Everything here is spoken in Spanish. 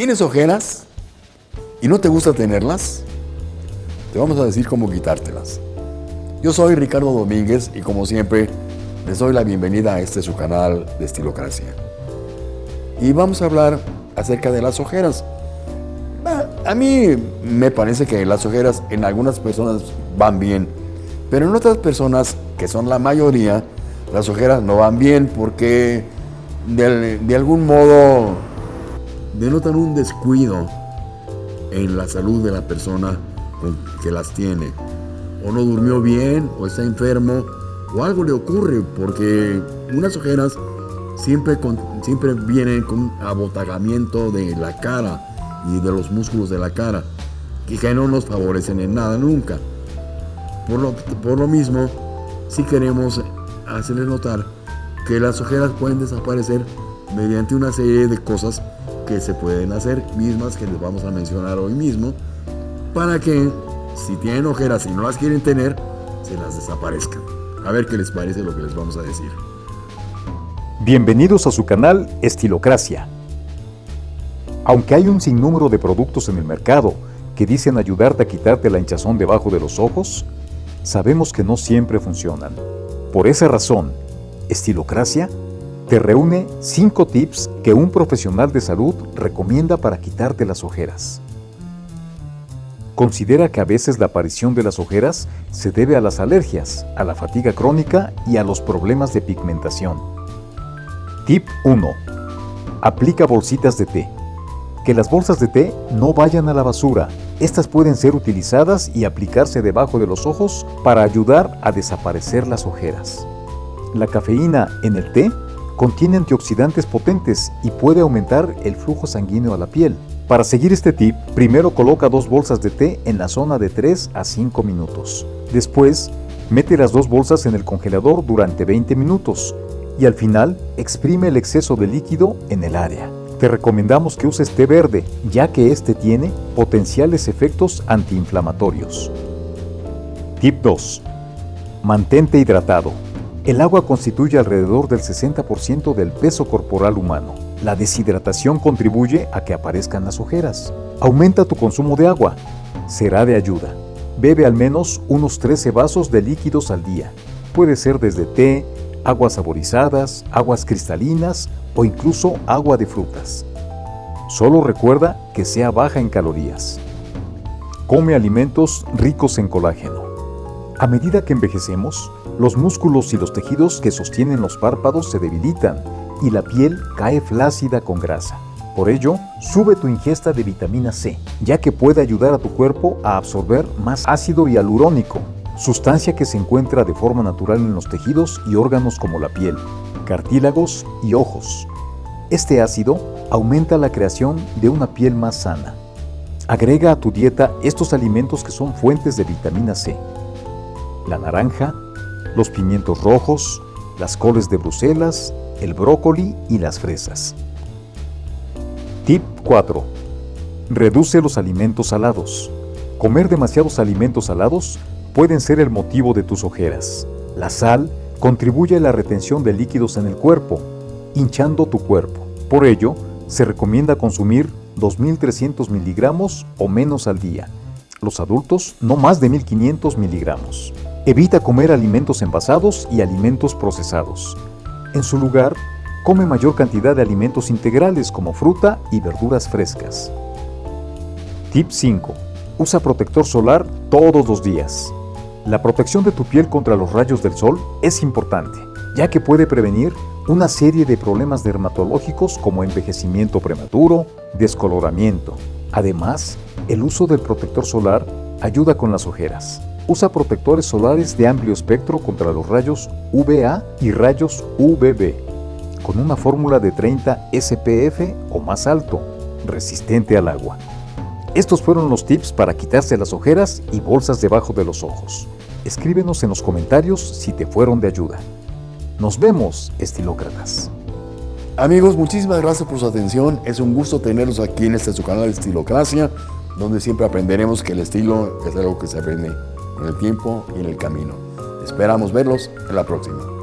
¿Tienes ojeras y no te gusta tenerlas? Te vamos a decir cómo quitártelas. Yo soy Ricardo Domínguez y como siempre les doy la bienvenida a este su canal de Estilocracia. Y vamos a hablar acerca de las ojeras. A mí me parece que las ojeras en algunas personas van bien, pero en otras personas, que son la mayoría, las ojeras no van bien porque de, de algún modo denotan un descuido en la salud de la persona que las tiene. O no durmió bien, o está enfermo, o algo le ocurre, porque unas ojeras siempre, siempre vienen con abotagamiento de la cara y de los músculos de la cara, y que no nos favorecen en nada nunca. Por lo, por lo mismo, si queremos hacerles notar que las ojeras pueden desaparecer mediante una serie de cosas que se pueden hacer, mismas que les vamos a mencionar hoy mismo, para que si tienen ojeras y no las quieren tener, se las desaparezcan. A ver qué les parece lo que les vamos a decir. Bienvenidos a su canal Estilocracia. Aunque hay un sinnúmero de productos en el mercado que dicen ayudarte a quitarte la hinchazón debajo de los ojos, sabemos que no siempre funcionan. Por esa razón, Estilocracia te reúne 5 tips que un profesional de salud recomienda para quitarte las ojeras. Considera que a veces la aparición de las ojeras se debe a las alergias, a la fatiga crónica y a los problemas de pigmentación. Tip 1. Aplica bolsitas de té. Que las bolsas de té no vayan a la basura. Estas pueden ser utilizadas y aplicarse debajo de los ojos para ayudar a desaparecer las ojeras. La cafeína en el té contiene antioxidantes potentes y puede aumentar el flujo sanguíneo a la piel. Para seguir este tip, primero coloca dos bolsas de té en la zona de 3 a 5 minutos. Después, mete las dos bolsas en el congelador durante 20 minutos y al final exprime el exceso de líquido en el área. Te recomendamos que uses té verde, ya que este tiene potenciales efectos antiinflamatorios. Tip 2. Mantente hidratado. El agua constituye alrededor del 60% del peso corporal humano. La deshidratación contribuye a que aparezcan las ojeras. Aumenta tu consumo de agua. Será de ayuda. Bebe al menos unos 13 vasos de líquidos al día. Puede ser desde té, aguas saborizadas, aguas cristalinas o incluso agua de frutas. Solo recuerda que sea baja en calorías. Come alimentos ricos en colágeno. A medida que envejecemos, los músculos y los tejidos que sostienen los párpados se debilitan y la piel cae flácida con grasa. Por ello, sube tu ingesta de vitamina C, ya que puede ayudar a tu cuerpo a absorber más ácido hialurónico, sustancia que se encuentra de forma natural en los tejidos y órganos como la piel, cartílagos y ojos. Este ácido aumenta la creación de una piel más sana. Agrega a tu dieta estos alimentos que son fuentes de vitamina C. La naranja, los pimientos rojos, las coles de Bruselas, el brócoli y las fresas. Tip 4. Reduce los alimentos salados. Comer demasiados alimentos salados pueden ser el motivo de tus ojeras. La sal contribuye a la retención de líquidos en el cuerpo, hinchando tu cuerpo. Por ello, se recomienda consumir 2.300 miligramos o menos al día. Los adultos, no más de 1.500 miligramos. Evita comer alimentos envasados y alimentos procesados. En su lugar, come mayor cantidad de alimentos integrales como fruta y verduras frescas. Tip 5. Usa protector solar todos los días. La protección de tu piel contra los rayos del sol es importante, ya que puede prevenir una serie de problemas dermatológicos como envejecimiento prematuro, descoloramiento. Además, el uso del protector solar ayuda con las ojeras. Usa protectores solares de amplio espectro contra los rayos UVA y rayos UVB, con una fórmula de 30 SPF o más alto, resistente al agua. Estos fueron los tips para quitarse las ojeras y bolsas debajo de los ojos. Escríbenos en los comentarios si te fueron de ayuda. Nos vemos, estilócratas. Amigos, muchísimas gracias por su atención. Es un gusto tenerlos aquí en este su canal Estilocracia, donde siempre aprenderemos que el estilo es algo que se aprende con el tiempo y en el camino. Esperamos verlos en la próxima.